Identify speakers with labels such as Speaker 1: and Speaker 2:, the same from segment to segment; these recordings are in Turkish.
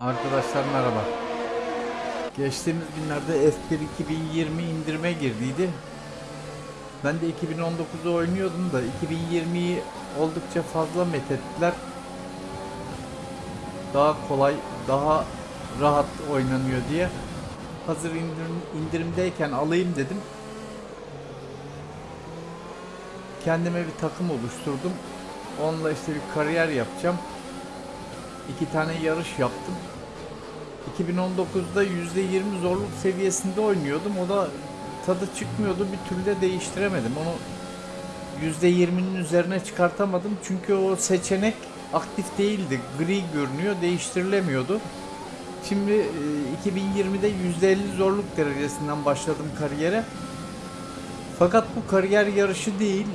Speaker 1: Arkadaşlar merhaba. Geçtiğimiz günlerde F1 2020 indirime girdiydi. Ben de 2019'u oynuyordum da 2020'yi oldukça fazla methettiler. Daha kolay, daha rahat oynanıyor diye. Hazır indirim, indirimdeyken alayım dedim. Kendime bir takım oluşturdum. Onunla işte bir kariyer yapacağım. İki tane yarış yaptım. 2019'da %20 zorluk seviyesinde oynuyordum. O da tadı çıkmıyordu. Bir türlü de değiştiremedim. Onu %20'nin üzerine çıkartamadım. Çünkü o seçenek aktif değildi. Gri görünüyor. Değiştirilemiyordu. Şimdi e, 2020'de %50 zorluk derecesinden başladım kariyere. Fakat bu kariyer yarışı değil.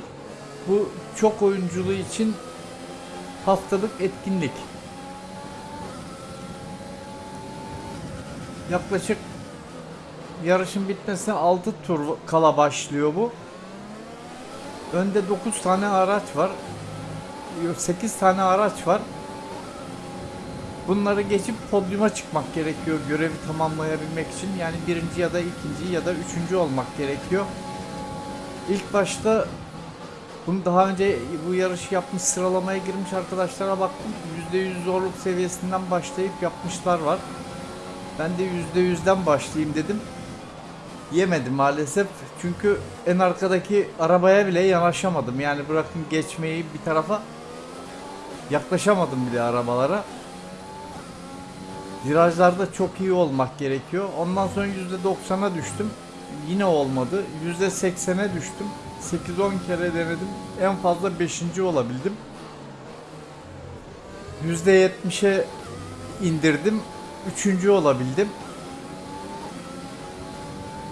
Speaker 1: Bu çok oyunculuğu için haftalık etkinlik. Yaklaşık yarışın bitmesine 6 tur kala başlıyor bu. Önde 9 tane araç var. Yok 8 tane araç var. Bunları geçip podyuma çıkmak gerekiyor görevi tamamlayabilmek için. Yani birinci ya da ikinci ya da üçüncü olmak gerekiyor. İlk başta bunu daha önce bu yarışı yapmış sıralamaya girmiş arkadaşlara baktım. %100 zorluk seviyesinden başlayıp yapmışlar var. Ben de %100'den başlayayım dedim. Yemedim maalesef. Çünkü en arkadaki arabaya bile yanaşamadım. Yani bırakın geçmeyi bir tarafa yaklaşamadım bile arabalara. Virajlarda çok iyi olmak gerekiyor. Ondan sonra %90'a düştüm. Yine olmadı. %80'e düştüm. 8-10 kere denedim. En fazla 5. olabildim. %70'e indirdim. Üçüncü olabildim.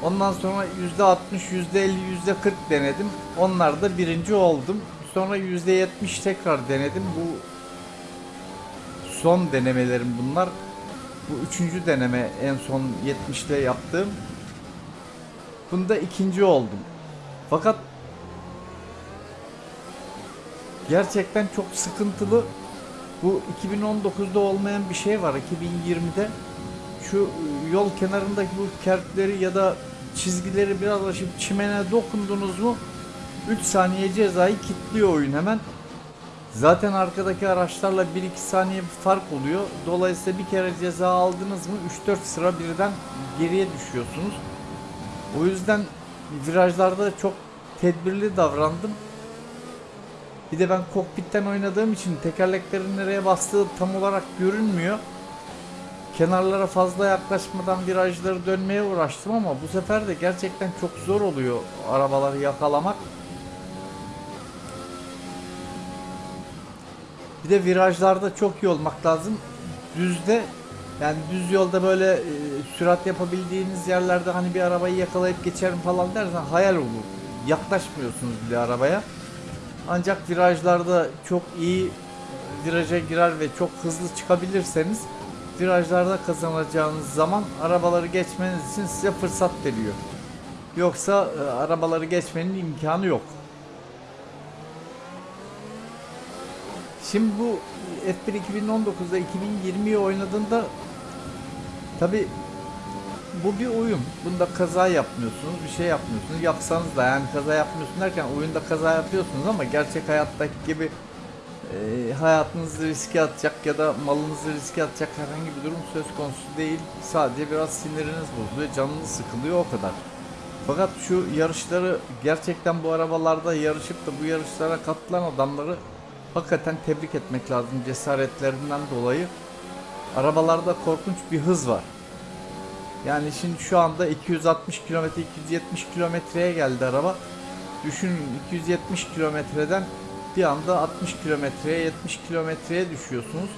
Speaker 1: Ondan sonra %60, %50, %40 denedim. Onlarda birinci oldum. Sonra %70 tekrar denedim. Bu son denemelerim bunlar. Bu üçüncü deneme en son 70'te yaptığım. Bunda ikinci oldum. Fakat gerçekten çok sıkıntılı. Bu 2019'da olmayan bir şey var 2020'de. Şu yol kenarındaki bu kertleri ya da çizgileri biraz aşıp çimene dokundunuz mu 3 saniye cezayı kilitliyor oyun hemen. Zaten arkadaki araçlarla 1-2 saniye bir fark oluyor. Dolayısıyla bir kere ceza aldınız mı 3-4 sıra birden geriye düşüyorsunuz. O yüzden virajlarda çok tedbirli davrandım. Bir de ben kokpitten oynadığım için tekerleklerin nereye bastığı tam olarak görünmüyor. Kenarlara fazla yaklaşmadan virajları dönmeye uğraştım ama bu sefer de gerçekten çok zor oluyor arabaları yakalamak. Bir de virajlarda çok iyi olmak lazım. Düzde yani düz yolda böyle e, sürat yapabildiğiniz yerlerde hani bir arabayı yakalayıp geçerim falan dersen hayal olur. Yaklaşmıyorsunuz bile arabaya. Ancak virajlarda çok iyi viraja girer ve çok hızlı çıkabilirseniz virajlarda kazanacağınız zaman arabaları geçmeniz için size fırsat veriyor. Yoksa e, arabaları geçmenin imkanı yok. Şimdi bu F1 2019'da 2020'yi oynadığında tabi bu bir oyun. Bunda kaza yapmıyorsunuz, bir şey yapmıyorsunuz. Yapsanız da yani kaza yapmıyorsun derken oyunda kaza yapıyorsunuz ama gerçek hayattaki gibi e, hayatınızı riske atacak ya da malınızı riske atacak herhangi bir durum söz konusu değil. Sadece biraz siniriniz bozuluyor, canınız sıkılıyor o kadar. Fakat şu yarışları gerçekten bu arabalarda yarışıp da bu yarışlara katılan adamları hakikaten tebrik etmek lazım cesaretlerinden dolayı. Arabalarda korkunç bir hız var. Yani şimdi şu anda 260 kilometre 270 kilometreye geldi araba. Düşünün 270 kilometreden bir anda 60 kilometreye 70 kilometreye düşüyorsunuz.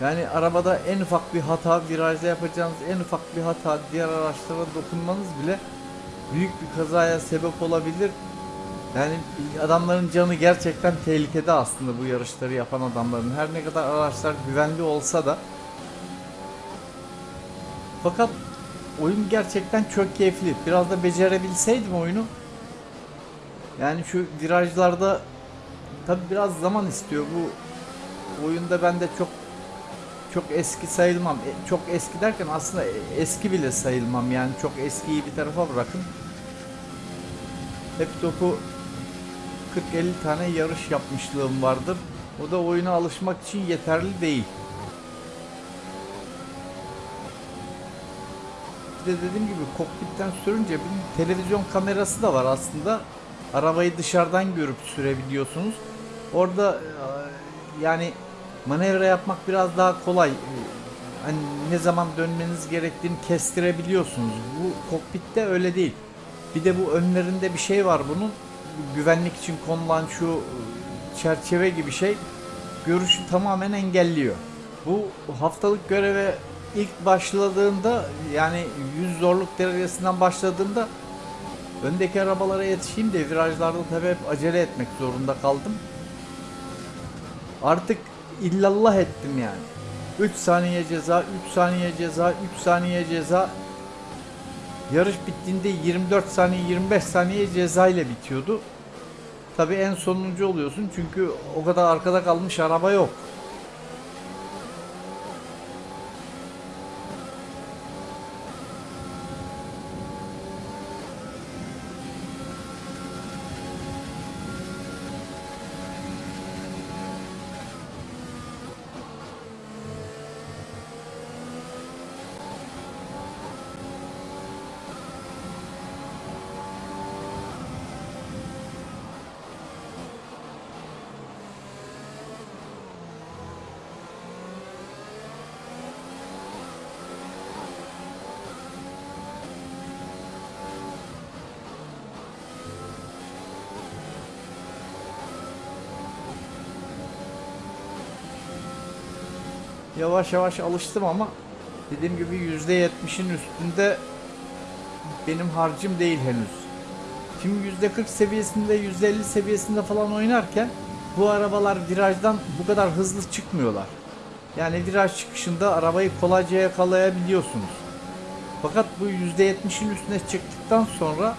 Speaker 1: Yani arabada en ufak bir hata virajda yapacağınız en ufak bir hata diğer araçlara dokunmanız bile büyük bir kazaya sebep olabilir. Yani adamların canı gerçekten tehlikede aslında bu yarışları yapan adamların. Her ne kadar araçlar güvenli olsa da fakat oyun gerçekten çok keyifli. Biraz da becerebilseydim oyunu. Yani şu virajlarda tabi biraz zaman istiyor. Bu oyunda ben de çok çok eski sayılmam. E, Çok eski derken aslında e, eski bile sayılmam. Yani çok eskiyi bir tarafa bırakın. Hep topu 40-50 tane yarış yapmışlığım vardır. O da oyuna alışmak için yeterli değil. De dediğim gibi kokpitten sürünce bir televizyon kamerası da var aslında. Arabayı dışarıdan görüp sürebiliyorsunuz. Orada e, yani manevra yapmak biraz daha kolay. E, Hani ne zaman dönmeniz gerektiğini kestirebiliyorsunuz. Bu kokpitte öyle değil. Bir de bu önlerinde bir şey var bunun. Güvenlik için konulan şu e, çerçeve gibi şey görüşü tamamen engelliyor. Bu haftalık göreve ilk başladığında yani 100 zorluk derecesinden başladığında öndeki arabalara yetişeyim de virajlarda tabii hep acele etmek zorunda kaldım. Artık illallah ettim yani. 3 saniye ceza, 3 saniye ceza, 3 saniye ceza. Yarış bittiğinde 24 saniye, 25 saniye ceza ile bitiyordu. Tabii en sonuncu oluyorsun çünkü o kadar arkada kalmış araba yok. Yavaş yavaş alıştım ama dediğim gibi %70'in üstünde benim harcım değil henüz. Şimdi %40 seviyesinde, %50 seviyesinde falan oynarken bu arabalar virajdan bu kadar hızlı çıkmıyorlar. Yani viraj çıkışında arabayı kolayca yakalayabiliyorsunuz. Fakat bu %70'in üstüne çıktıktan sonra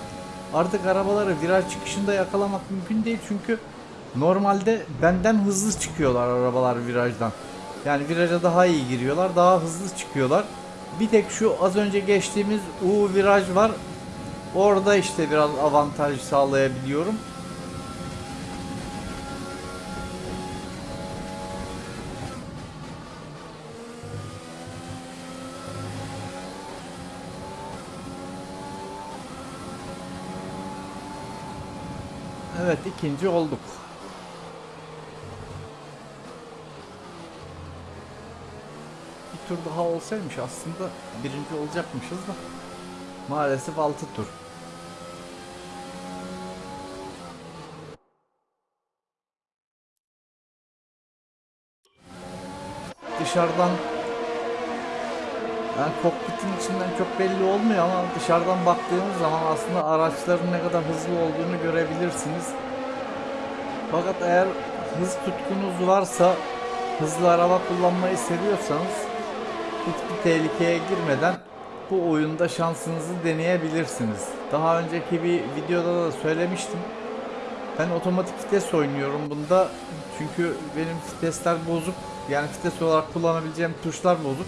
Speaker 1: artık arabaları viraj çıkışında yakalamak mümkün değil çünkü normalde benden hızlı çıkıyorlar arabalar virajdan. Yani viraja daha iyi giriyorlar, daha hızlı çıkıyorlar. Bir tek şu az önce geçtiğimiz U viraj var. Orada işte biraz avantaj sağlayabiliyorum. Evet ikinci olduk. Bir tur daha olsaymış aslında birinci olacakmışız da maalesef 6 tur. Dışarıdan yani kokpitin içinden çok belli olmuyor ama dışarıdan baktığınız zaman aslında araçların ne kadar hızlı olduğunu görebilirsiniz. Fakat eğer hız tutkunuz varsa, hızlı araba kullanmayı seviyorsanız hiçbir tehlikeye girmeden bu oyunda şansınızı deneyebilirsiniz. Daha önceki bir videoda da söylemiştim. Ben otomatik vites oynuyorum bunda. Çünkü benim vitesler bozuk. Yani vites olarak kullanabileceğim tuşlar bozuk.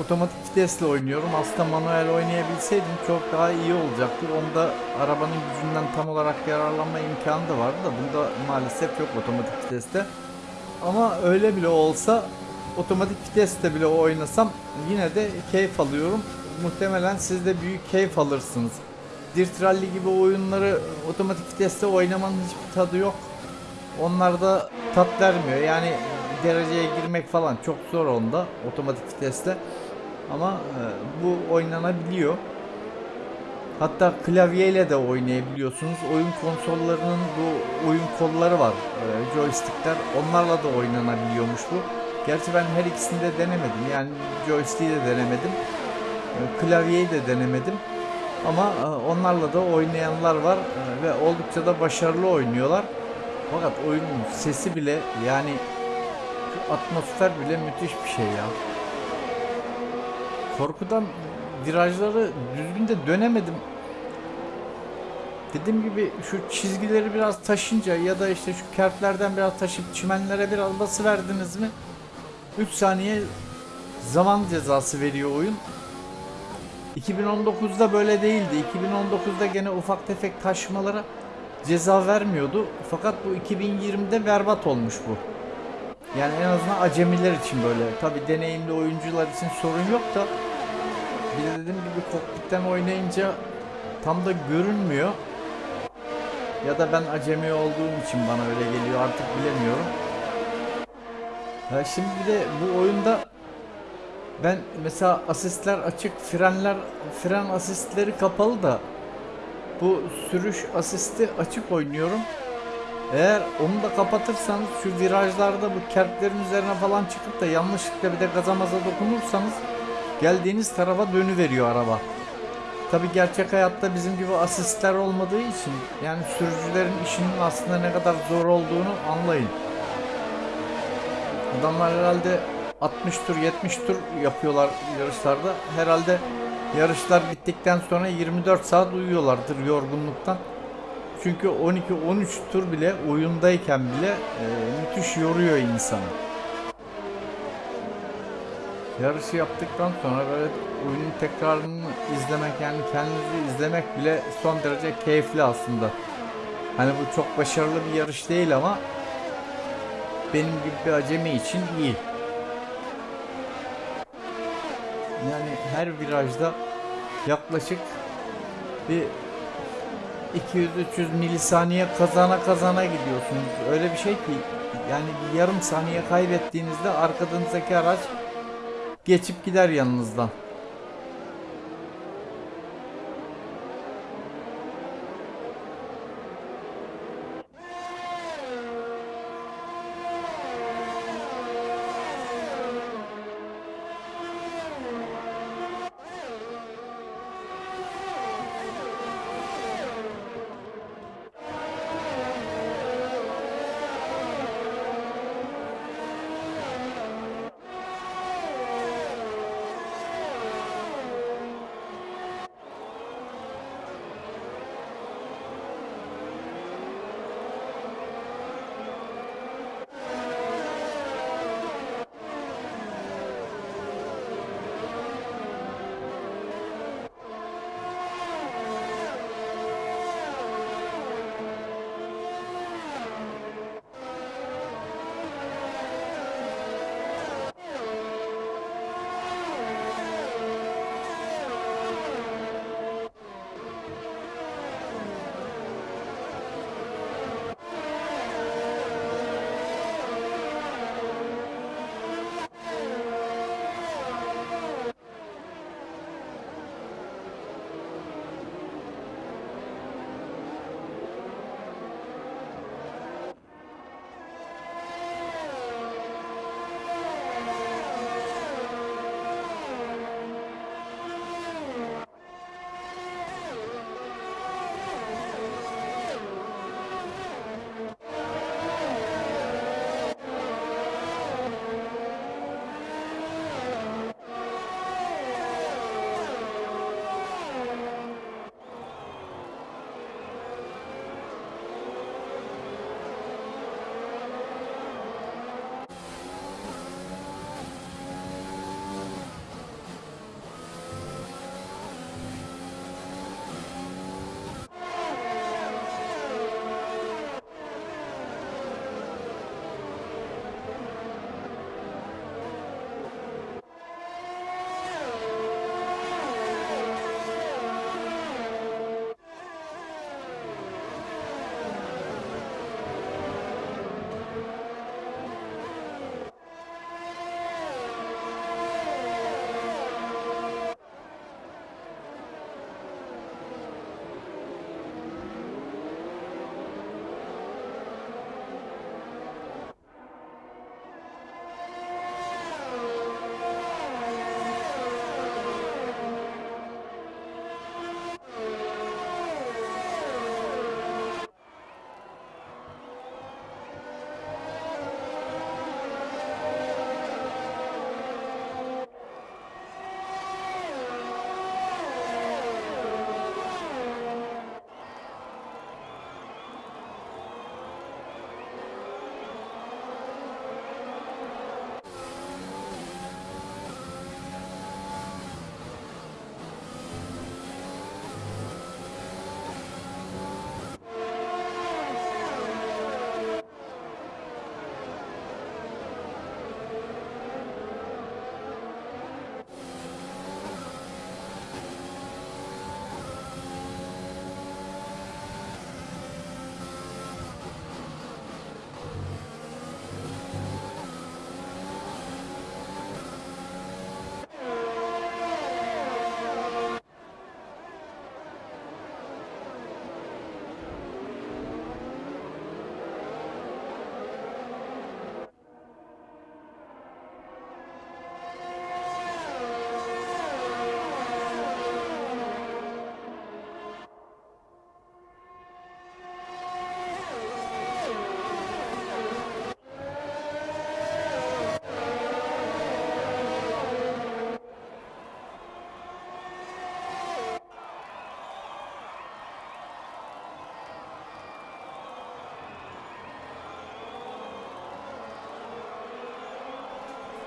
Speaker 1: Otomatik vitesle oynuyorum. Aslında manuel oynayabilseydim çok daha iyi olacaktı. Onda arabanın gücünden tam olarak yararlanma imkanı da vardı da bunda maalesef yok otomatik viteste. Ama öyle bile olsa otomatik viteste bile oynasam yine de keyif alıyorum. Muhtemelen siz de büyük keyif alırsınız. Dirt Rally gibi oyunları otomatik viteste oynamanın hiçbir tadı yok. Onlarda tat vermiyor. Yani dereceye girmek falan çok zor onda otomatik viteste. Ama e, bu oynanabiliyor. Hatta klavyeyle de oynayabiliyorsunuz. Oyun konsollarının bu oyun kolları var. E, joystickler. Onlarla da oynanabiliyormuş bu. Gerçi ben her ikisini de denemedim. Yani joystick'i de denemedim. E, klavyeyi de denemedim. Ama e, onlarla da oynayanlar var e, ve oldukça da başarılı oynuyorlar. Fakat oyunun sesi bile yani atmosfer bile müthiş bir şey ya. Korkudan virajları düzgün de dönemedim. Dediğim gibi şu çizgileri biraz taşınca ya da işte şu kertlerden biraz taşıp çimenlere biraz bası verdiniz mi 3 saniye zaman cezası veriyor oyun. 2019'da böyle değildi. 2019'da gene ufak tefek taşmalara ceza vermiyordu. Fakat bu 2020'de berbat olmuş bu. Yani en azından acemiler için böyle. Tabi deneyimli oyuncular için sorun yok da bir de dediğim gibi kokpitten oynayınca tam da görünmüyor. Ya da ben acemi olduğum için bana öyle geliyor artık bilemiyorum. Ya şimdi bir de bu oyunda ben mesela asistler açık, frenler fren asistleri kapalı da bu sürüş asisti açık oynuyorum. Eğer onu da kapatırsanız şu virajlarda bu kertlerin üzerine falan çıkıp da yanlışlıkla bir de gaza maza dokunursanız geldiğiniz tarafa dönüveriyor araba. Tabi gerçek hayatta bizim gibi asistler olmadığı için yani sürücülerin işinin aslında ne kadar zor olduğunu anlayın. Adamlar herhalde 60 tur 70 tur yapıyorlar yarışlarda. Herhalde yarışlar bittikten sonra 24 saat uyuyorlardır yorgunluktan. Çünkü 12-13 tur bile oyundayken bile e, müthiş yoruyor insanı. Yarışı yaptıktan sonra böyle oyunun tekrarını izlemek yani kendinizi izlemek bile son derece keyifli aslında. Hani bu çok başarılı bir yarış değil ama benim gibi bir acemi için iyi. Yani her virajda yaklaşık bir 200-300 milisaniye kazana kazana gidiyorsunuz. Öyle bir şey ki yani bir yarım saniye kaybettiğinizde arkanızdaki araç geçip gider yanınızdan.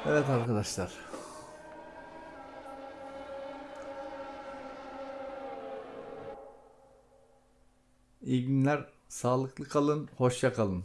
Speaker 1: Evet arkadaşlar. İyi günler, sağlıklı kalın, hoşça kalın.